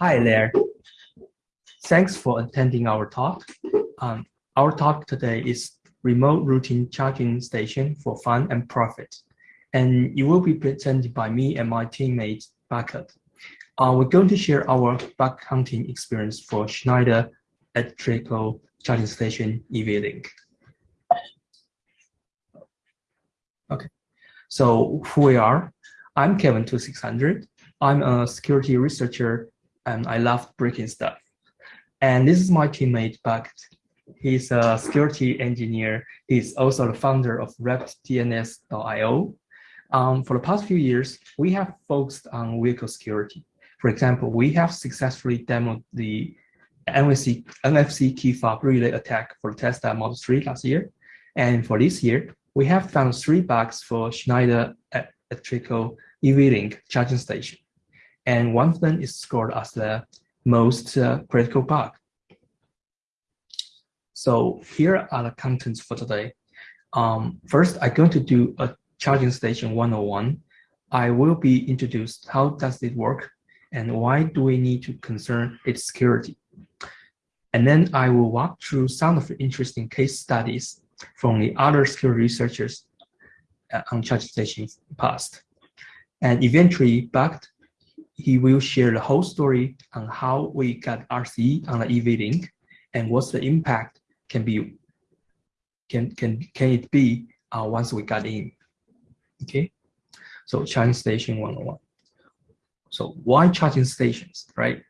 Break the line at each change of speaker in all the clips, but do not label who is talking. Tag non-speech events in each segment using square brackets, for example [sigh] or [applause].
Hi there. Thanks for attending our talk. Um, our talk today is remote routing charging station for fun and profit. And it will be presented by me and my teammate, Bucket. Uh, we're going to share our bug hunting experience for Schneider electrical charging station EV-Link. Okay, so who we are, I'm Kevin2600. I'm a security researcher and I love breaking stuff. And this is my teammate, Bucket. He's a security engineer. He's also the founder of RepDNS.io. Um, for the past few years, we have focused on vehicle security. For example, we have successfully demoed the NFC, NFC key fob relay attack for Tesla Model 3 last year. And for this year, we have found three bugs for Schneider electrical EV-Link charging station and one of them is scored as the most uh, critical bug. So here are the contents for today. Um, first, I'm going to do a charging station 101. I will be introduced how does it work and why do we need to concern its security. And then I will walk through some of the interesting case studies from the other security researchers uh, on charging stations past. And eventually, Bucket he will share the whole story on how we got RCE on the EV-Link and what's the impact can be can can can it be uh, once we got in. Okay, so charging station 101. So why charging stations, right?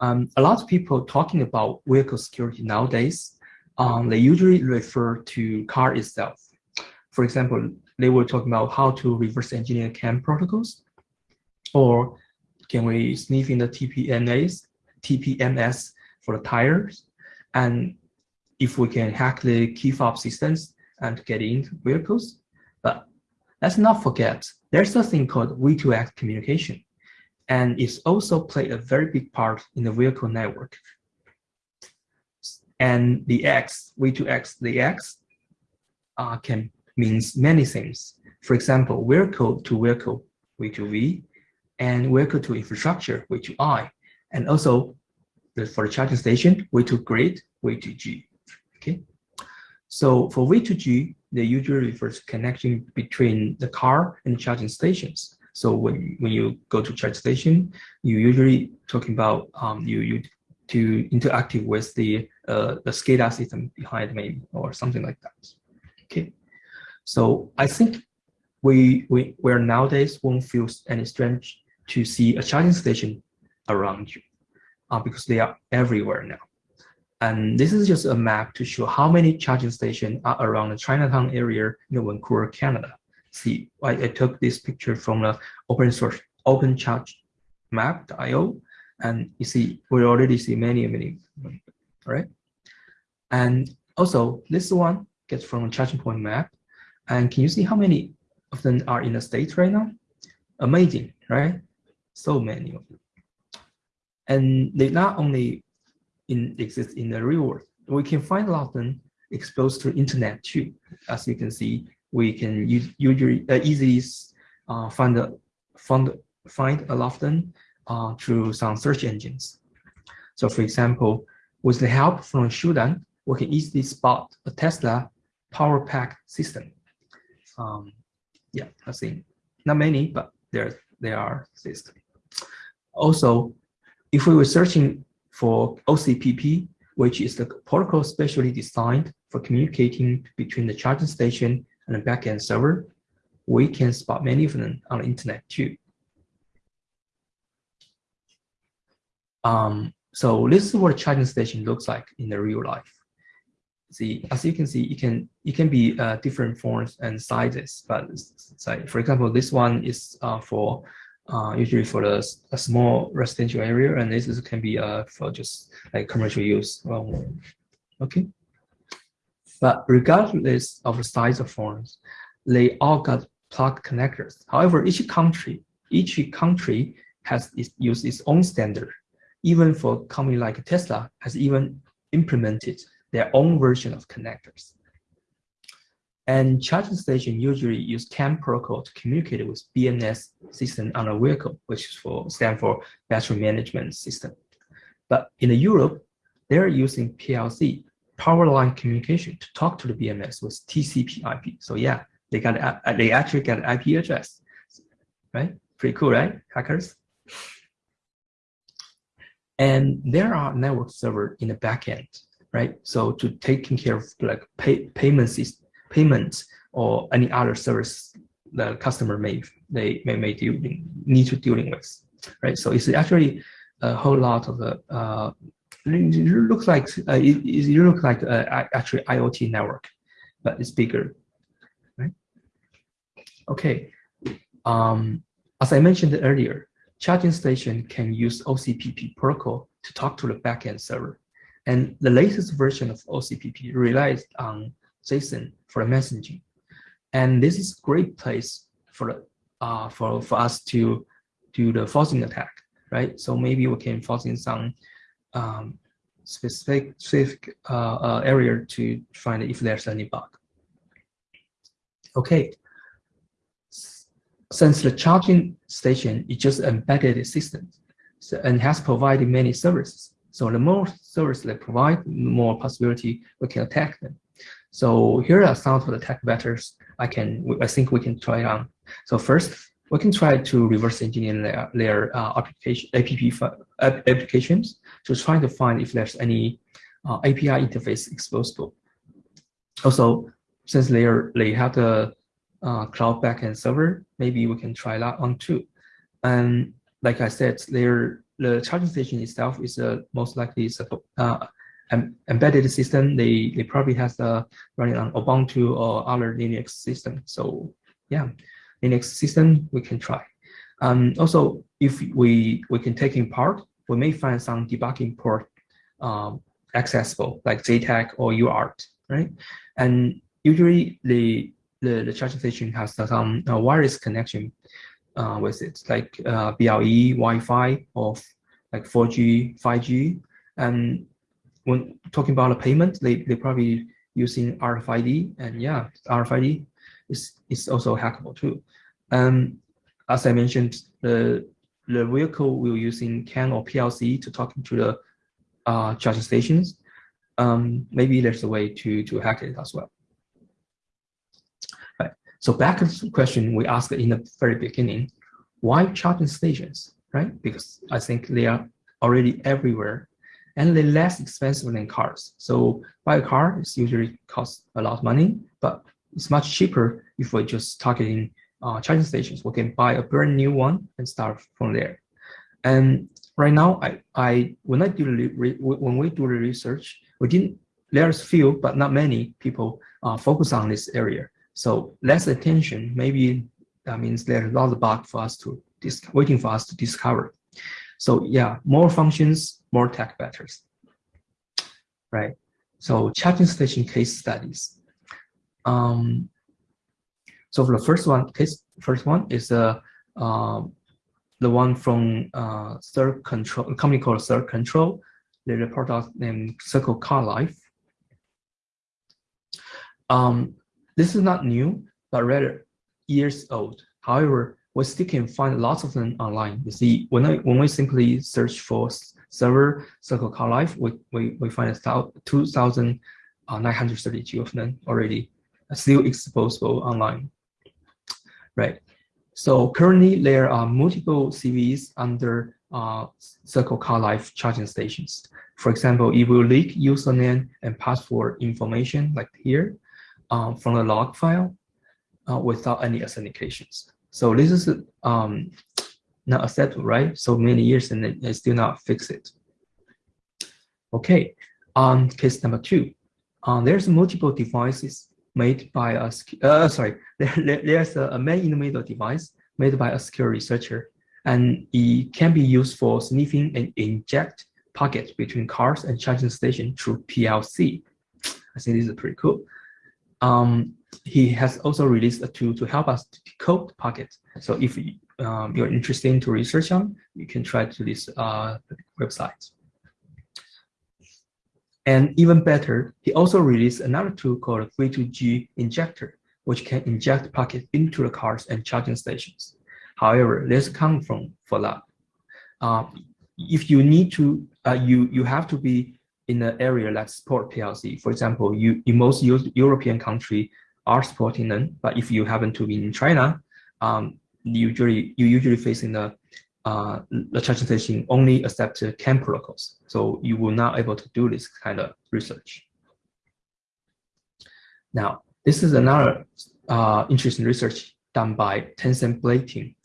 Um, a lot of people talking about vehicle security nowadays, um, they usually refer to car itself. For example, they were talking about how to reverse engineer CAN protocols or can we sniff in the TPMS, TPMS for the tires? And if we can hack the key fob systems and get into vehicles. But let's not forget, there's a thing called V2X communication. And it's also played a very big part in the vehicle network. And the X, V2X, the X uh, can means many things. For example, vehicle to vehicle, V2V, and vehicle to infrastructure, V2I, and also the, for the charging station, V2 grid, V2G. Okay, so for V2G, they usually refer to connection between the car and the charging stations. So when when you go to charge station, you usually talking about um, you you to interact with the uh, the SCADA system behind maybe or something like that. Okay, so I think we we where nowadays won't feel any strange to see a charging station around you uh, because they are everywhere now. And this is just a map to show how many charging stations are around the Chinatown area in Vancouver, Canada. See, I, I took this picture from the open source open charge map.io, and you see, we already see many, many, all right? And also, this one gets from charging point map. And can you see how many of them are in the States right now? Amazing, right? So many of them. And they not only in, exist in the real world, we can find a lot of them exposed to internet too. As you can see, we can usually uh, easily uh, find, a, find, find a lot of them uh, through some search engines. So for example, with the help from Shudan, we can easily spot a Tesla power pack system. Um, yeah, I think not many, but there, there are systems. Also, if we were searching for OCPP, which is the protocol specially designed for communicating between the charging station and the backend server, we can spot many of them on the internet too. Um, so this is what a charging station looks like in the real life. See, as you can see, it can it can be uh, different forms and sizes. But say for example, this one is uh, for uh, usually for the, a small residential area, and this is, can be uh, for just like commercial use. Um, okay. But regardless of the size of phones, they all got plug connectors. However, each country, each country has used its own standard. Even for company like Tesla has even implemented their own version of connectors. And charging station usually use CAN protocol to communicate with BMS system on a vehicle, which is for stand for battery management system. But in Europe, they're using PLC, power line communication, to talk to the BMS with TCP/IP. So yeah, they got they actually got IP address, right? Pretty cool, right, hackers? And there are network server in the backend, right? So to taking care of like pay, payment system, payments or any other service the customer may they may, may dealing, need to dealing with, right? So it's actually a whole lot of uh, uh it looks like uh, it, it looks like uh, actually IoT network, but it's bigger, right? Okay, um, as I mentioned earlier, charging station can use OCPP protocol to talk to the backend server. And the latest version of OCPP relies on JSON for messaging. And this is a great place for uh, for, for us to do the forcing attack, right? So maybe we can force in some um, specific, specific uh, uh, area to find if there's any bug. Okay, since the charging station is just embedded system so, and has provided many services, so the more services they provide, the more possibility we can attack them. So here are some of the attack vectors I can I think we can try on. So first, we can try to reverse engineer their, their uh, application app applications to try to find if there's any uh, API interface exposable. Also, since they are they have the uh, cloud backend server, maybe we can try that on too. And like I said, their the charging station itself is uh, most likely is a uh, embedded system. They they probably has the running on Ubuntu or other Linux system. So yeah, Linux system we can try. Um, also, if we we can take in part, we may find some debugging port um, accessible like JTAG or UART, right? And usually the the, the charging station has some uh, wireless connection uh, with it, like uh, BLE, Wi-Fi, or like 4G, 5G. And when talking about the payment, they, they probably using RFID, and yeah, RFID is, is also hackable too. Um, as I mentioned, the the vehicle will using CAN or PLC to talk to the uh, charging stations. Um, maybe there's a way to to hack it as well. Right. So back to the question we asked in the very beginning, why charging stations, right? Because I think they are already everywhere and they're less expensive than cars. So buy a car is usually costs a lot of money, but it's much cheaper if we're just targeting uh, charging stations. We can buy a brand new one and start from there. And right now, I, I when I do the when we do the research, we didn't. There's few, but not many people uh, focus on this area. So less attention, maybe that means there's a lot of bug for us to waiting for us to discover. So yeah, more functions, more tech vectors, right? So charging station case studies. Um, so for the first one, case first one is uh, uh, the one from uh, Third Control, a company called Third Control. They report out named Circle Car Life. Um, this is not new, but rather years old. However, we still can find lots of them online. You see, when I when we simply search for server Circle Car Life, we, we, we find 2,932 of them already still exposable online. Right. So currently there are multiple CVEs under uh, Circle Car Life charging stations. For example, it will leak username and password information like here, um, from the log file uh, without any authentications. So this is um, not acceptable, right? So many years and they still not fix it. Okay, on case number two, um, there's multiple devices made by a, uh, [laughs] sorry, there, there's a, a man in the middle device made by a secure researcher, and it can be used for sniffing and inject packets between cars and charging station through PLC. I think this is pretty cool. Um, he has also released a tool to help us to decode packets. So if um, you're interested to research on, you can try to this uh, website. And even better, he also released another tool called V2G injector which can inject packets into the cars and charging stations. However, this comes from for that. Uh, if you need to, uh, you you have to be in an area like support PLC. For example, you in most European country are supporting them, but if you happen to be in China, um, usually you usually facing the uh, the charging station only accept CAN protocols, so you will not able to do this kind of research. Now, this is another uh, interesting research done by Tencent Blade team.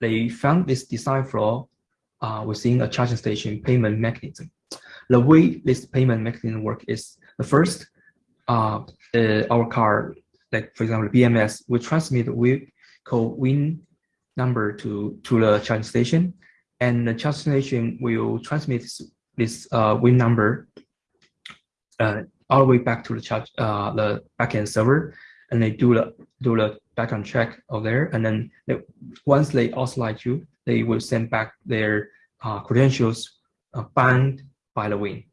They found this design flaw uh, within a charging station payment mechanism. The way this payment mechanism work is the first, uh, our car, like for example, BMS, will transmit we call WIN number to, to the charging station, and the charging station will transmit this, this uh, WIN number uh, all the way back to the charge, uh, the backend server, and they do the do the background check of there, and then they, once they authorize you, they will send back their uh, credentials uh, bound by the WIN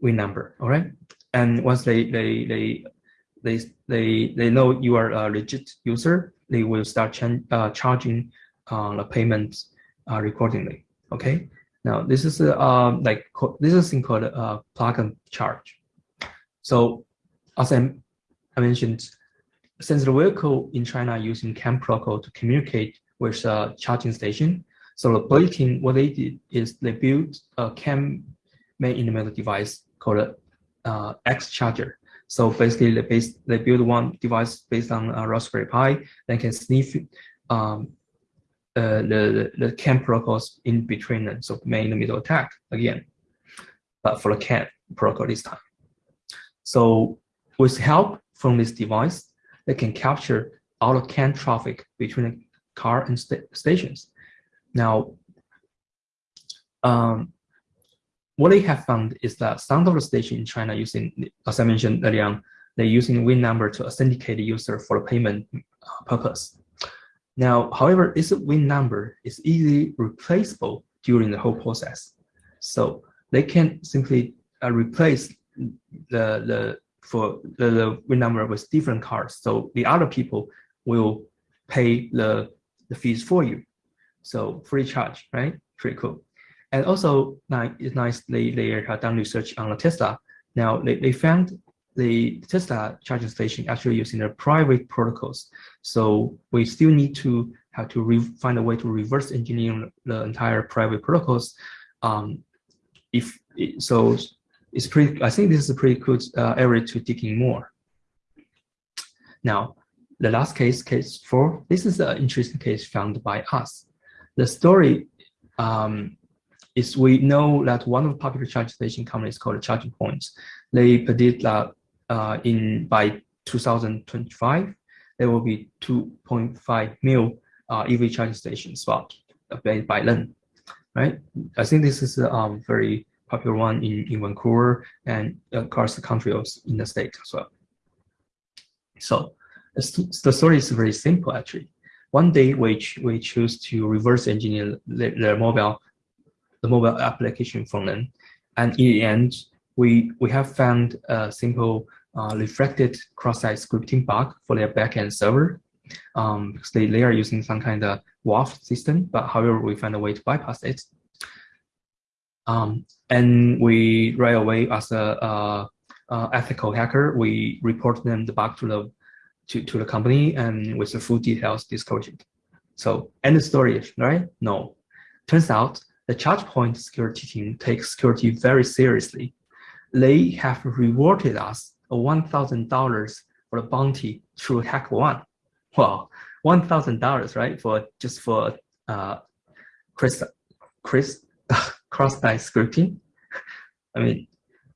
WIN number. All right, and once they they they they they they know you are a legit user, they will start ch uh, charging uh, the payments uh, accordingly. Okay. Now this is uh, um, like this is thing called uh, plug and charge. So as I, I mentioned, since the vehicle in China using CAN protocol to communicate with a charging station, so the Blade what they did is they built a CAN main in the middle device called uh, X charger. So basically, they base they build one device based on a Raspberry Pi that can sniff um, uh, the the CAN protocols in between them. So main in the middle attack again, but for the CAN protocol this time. So with help from this device, they can capture all the CAN traffic between the car and st stations. Now, um, what they have found is that some of the stations in China using, as I mentioned earlier they're using WIN number to authenticate the user for the payment uh, purpose. Now, however, this WIN number is easily replaceable during the whole process. So they can simply uh, replace the the for the, the WIN number with different cards. So the other people will pay the the fees for you. So free charge, right? Pretty cool. And also, it's nice they, they have done research on the Tesla. Now, they, they found the Tesla charging station actually using the private protocols. So we still need to have to find a way to reverse engineer the entire private protocols. Um, if so, it's pretty. I think this is a pretty good uh, area to dig in more. Now, the last case, case four. This is an interesting case found by us. The story um, is we know that one of the popular charging station companies called Charging Points. They predict that uh, in by 2025 there will be 2.5 mil uh, EV charging station spot by, then, right? I think this is a um, very popular one in, in Vancouver and across the country also in the state as well. So the story is very simple actually. One day we, we choose to reverse engineer their, the mobile the mobile application from them. And in the end, we, we have found a simple uh, reflected cross-site scripting bug for their backend server. Um, because they, they are using some kind of WAF system, but however, we find a way to bypass it. Um, and we right away, as a, a, a, ethical hacker, we report them the bug to the to, to the company and with the full details disclosure. So end story, right? No. Turns out the ChargePoint security team takes security very seriously. They have rewarded us a $1,000 for the bounty through HackerOne. Well, $1,000, right? For just for uh, Chris, Chris [laughs] cross-site scripting. I mean,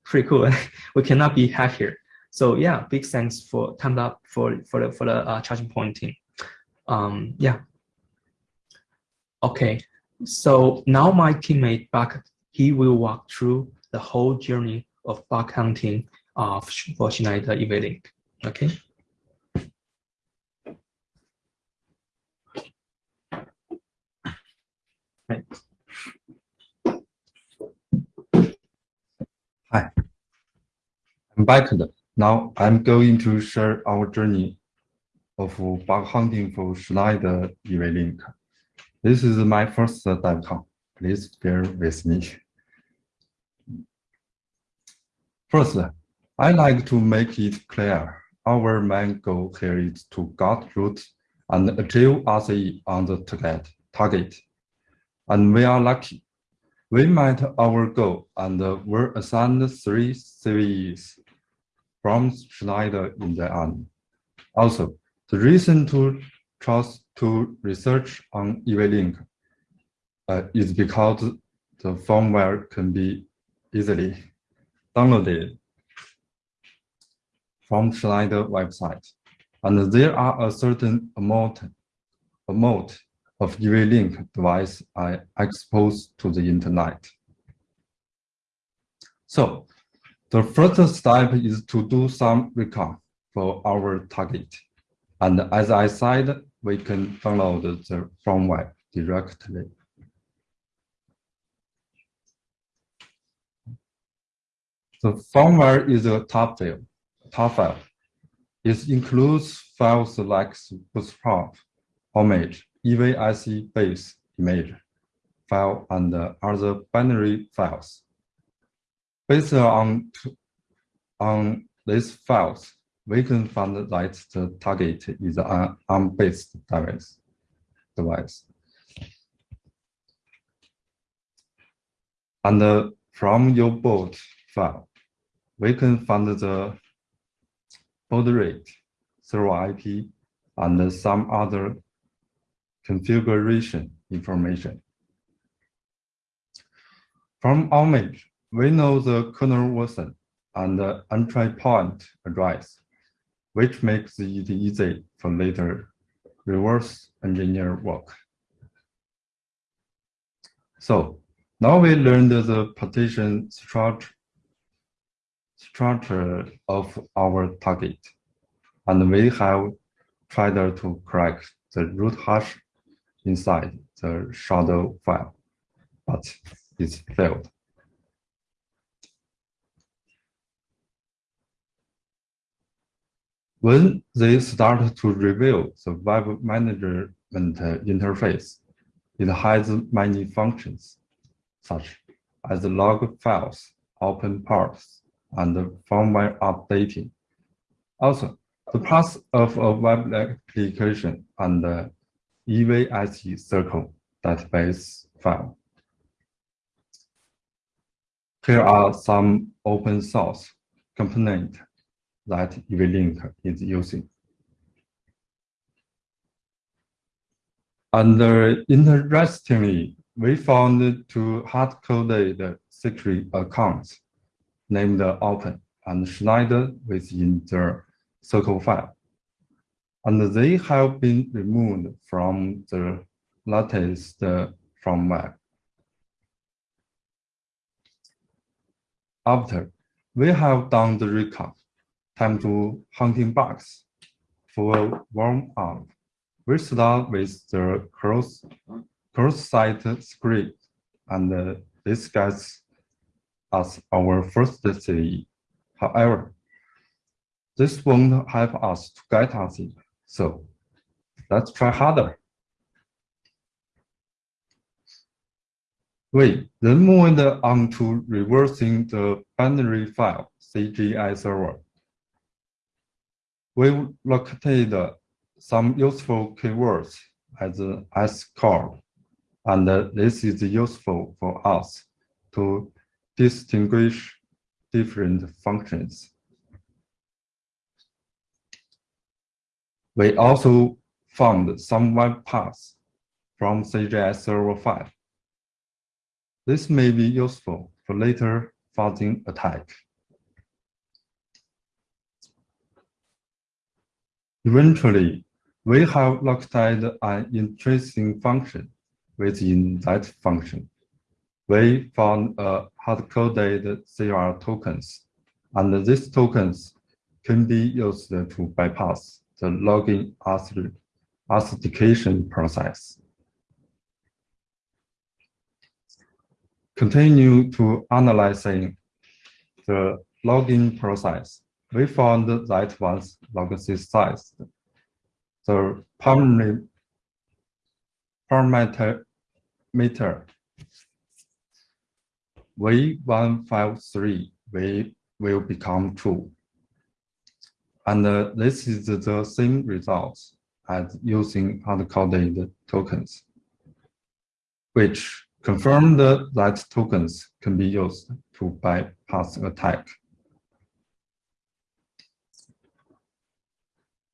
pretty cool. [laughs] we cannot be happier. So yeah, big thanks for time up for for the for the uh, charging point team. Um, yeah. Okay, so now my teammate Buck, he will walk through the whole journey of bug hunting of for Schneider EV-Link. Okay.
Hi, I'm back. Now I'm going to share our journey of bug hunting for Schneider EV-Link. This is my first DevCon. Please bear with me. First, I like to make it clear our main goal here is to get root and achieve RCE on the target. target. And we are lucky. We met our goal and were assigned three CVEs from Schneider in the end. Also, the reason to trust to research on EV-Link uh, is because the firmware can be easily downloaded from Schneider website. And there are a certain amount, amount of EV-Link device I exposed to the internet. So the first step is to do some recon for our target. And as I said, we can download the uh, firmware directly. The firmware is a top file. Top file. It includes files like bootstrap, image, EVIC base image file, and other binary files. Based on, on these files, we can find that the target is an ARM-based device. device. And uh, from your board file, we can find the baud rate, server IP, and some other configuration information. From our image, we know the kernel version and the entry point address, which makes it easy for later reverse engineer work. So now we learned the partition structure, structure of our target, and we have tried to crack the root hash inside the shadow file, but it failed. When they start to reveal the web management interface, it has many functions, such as log files, open parts, and firmware updating. Also, the path of a web application and the EVIC circle database file. Here are some open source components that EV-Link is using. And uh, interestingly, we found two hard-coded secret accounts named Open and Schneider within the circle file. And they have been removed from the latest uh, firmware. After we have done the recon, time to hunting bugs. For warm up, we start with the cross cross-site script, and uh, this gets us our first CVE. However, this won't help us to get us in. So let's try harder. We then moved on to reversing the binary file CGI server we located some useful keywords as S-core, and this is useful for us to distinguish different functions. We also found some web paths from CGI server 5. This may be useful for later fuzzing attack. Eventually, we have located an interesting function within that function. We found uh, a hard-coded CR tokens, and these tokens can be used to bypass the login authentication process. Continue to analyzing the login process we found that once log systized, the parameter meter V153 will, will become true. And uh, this is the same results as using hard-coded tokens, which confirm that tokens can be used to bypass attack.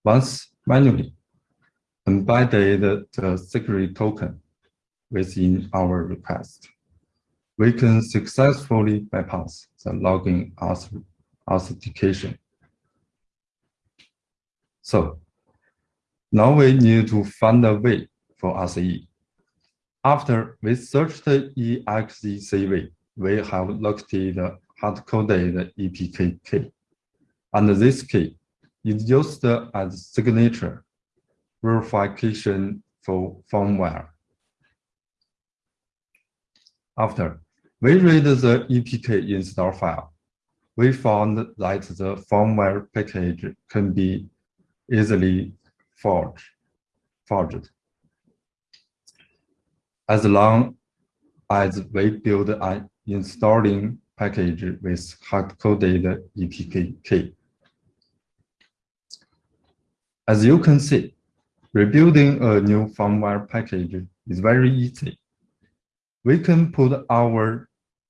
Once manually embedded the secret token within our request, we can successfully bypass the login authentication. So now we need to find a way for RCE. After we searched the EXECV, we have located the hard-coded EPK key. And this key is used as signature verification for firmware. After we read the EPK install file, we found that the firmware package can be easily forged. forged. As long as we build an installing package with hard-coded EPK key. As you can see, rebuilding a new firmware package is very easy. We can put our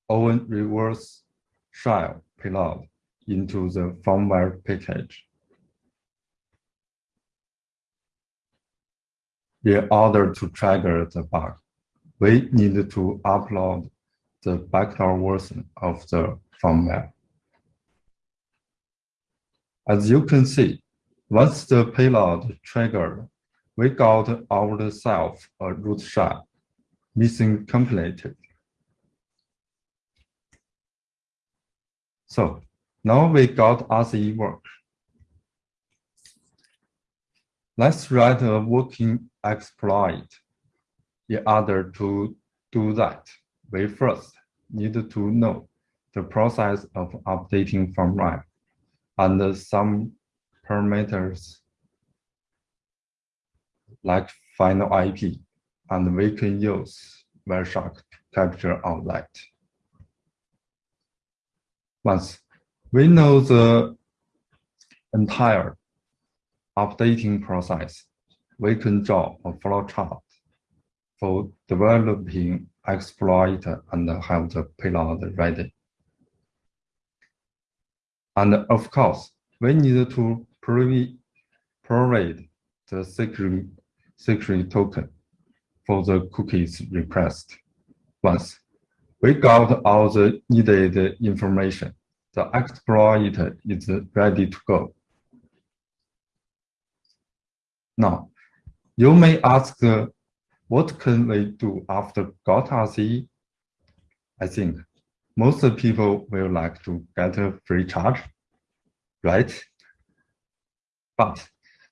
own reverse shell payload into the firmware package. In order to trigger the bug, we need to upload the backdoor version of the firmware. As you can see, once the payload triggered, we got ourselves a root shell, missing completed. So now we got RCE work. Let's write a working exploit. In order to do that, we first need to know the process of updating firmware and some parameters like final IP, and we can use Wireshark to capture all that. Once we know the entire updating process, we can draw a flowchart for developing exploit and have the payload ready. And of course, we need to provide the secret, secret token for the cookies request. Once we got all the needed information, the exploit is ready to go. Now, you may ask, uh, what can we do after got RCE? I think most people will like to get a free charge, right? But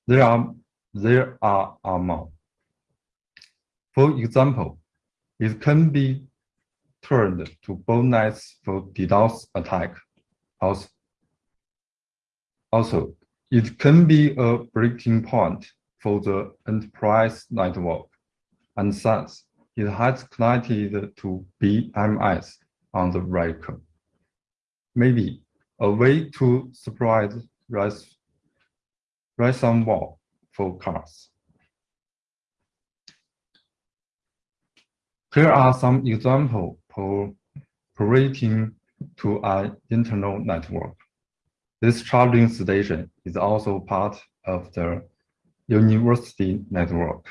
there are there are, are more. For example, it can be turned to bonus for DDoS attack. Also, also, it can be a breaking point for the enterprise network, and since it has connected to BMS on the vehicle. Maybe a way to spread ransomware for cars. Here are some examples for operating to an internal network. This charging station is also part of the university network.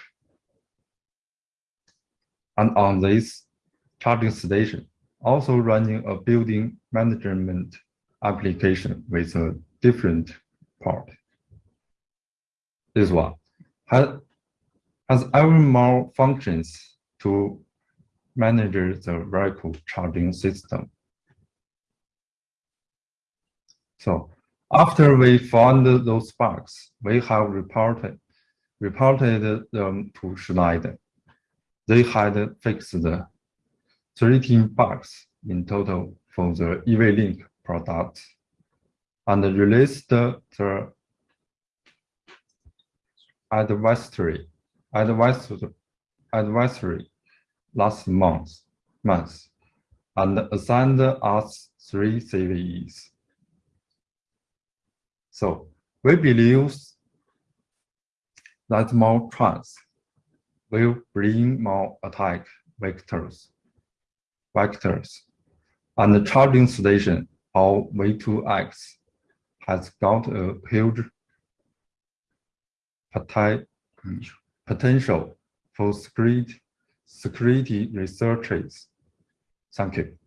And on this charging station, also running a building management application with a different part. This one has, has ever more functions to manage the vehicle charging system. So after we found those bugs, we have reported reported them to Schneider. They had fixed 13 bugs in total for the EV-Link product and released the advisory, advisory, advisory last month, month, and assigned us three CVEs. So we believe that more trans will bring more attack vectors, vectors, and the charging station or V2X has got a huge potential for security, researches. Thank you.